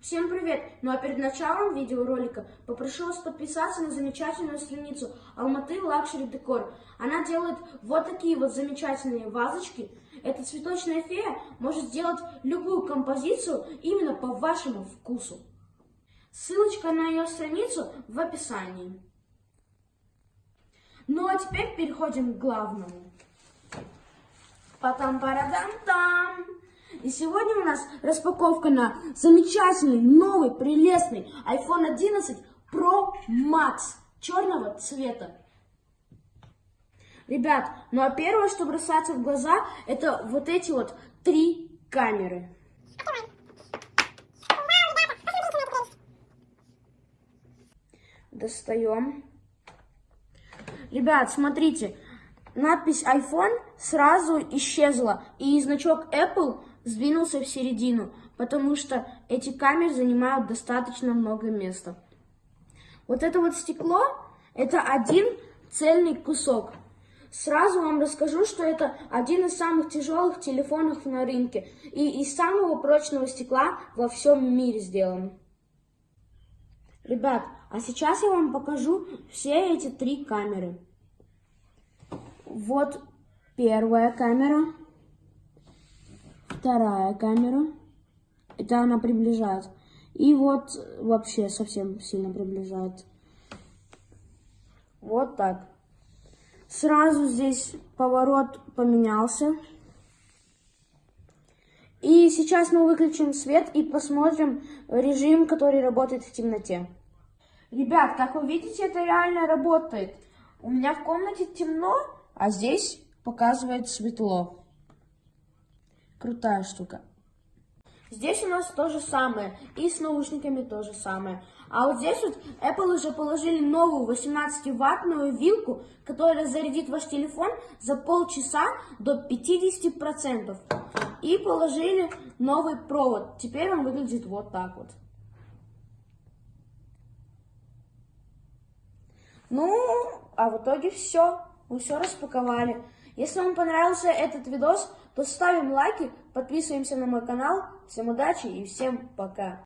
Всем привет! Ну а перед началом видеоролика попрошу вас подписаться на замечательную страницу Almaty Luxury Decor. Она делает вот такие вот замечательные вазочки. Эта цветочная фея может сделать любую композицию именно по вашему вкусу. Ссылочка на ее страницу в описании. Ну а теперь переходим к главному. Потом парадам там. И сегодня у нас распаковка на замечательный, новый, прелестный iPhone 11 Pro Max черного цвета. Ребят, ну а первое, что бросается в глаза, это вот эти вот три камеры. Достаем. Ребят, смотрите, надпись iPhone сразу исчезла, и значок Apple сдвинулся в середину, потому что эти камеры занимают достаточно много места. Вот это вот стекло, это один цельный кусок. Сразу вам расскажу, что это один из самых тяжелых телефонов на рынке и из самого прочного стекла во всем мире сделан. Ребят, а сейчас я вам покажу все эти три камеры. Вот первая камера, вторая камера, это она приближает. И вот вообще совсем сильно приближает. Вот так. Сразу здесь поворот поменялся. И сейчас мы выключим свет и посмотрим режим, который работает в темноте. Ребят, как вы видите, это реально работает. У меня в комнате темно, а здесь показывает светло. Крутая штука. Здесь у нас то же самое. И с наушниками то же самое. А вот здесь вот Apple уже положили новую 18-ваттную вилку, которая зарядит ваш телефон за полчаса до 50%. И положили новый провод. Теперь он выглядит вот так вот. Ну, а в итоге все. Мы все распаковали. Если вам понравился этот видос, то ставим лайки, подписываемся на мой канал. Всем удачи и всем пока.